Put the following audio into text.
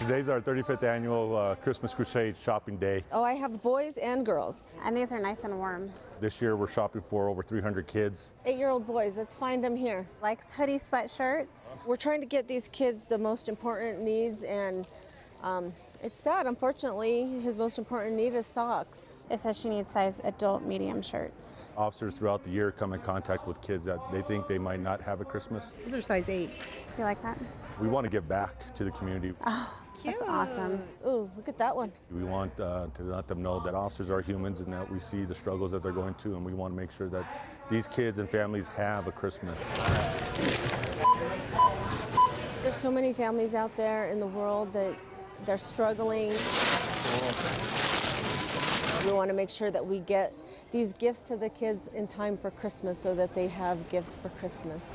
Today's our 35th annual uh, Christmas Crusade shopping day. Oh, I have boys and girls. And these are nice and warm. This year we're shopping for over 300 kids. Eight-year-old boys, let's find them here. Likes hoodie sweatshirts. We're trying to get these kids the most important needs and um, it's sad, unfortunately, his most important need is socks. It says she needs size adult medium shirts. Officers throughout the year come in contact with kids that they think they might not have a Christmas. These are size 8. Do you like that? We want to give back to the community. That's awesome. Ooh, look at that one. We want uh, to let them know that officers are humans and that we see the struggles that they're going to and we want to make sure that these kids and families have a Christmas. There's so many families out there in the world that they're struggling. We want to make sure that we get these gifts to the kids in time for Christmas so that they have gifts for Christmas.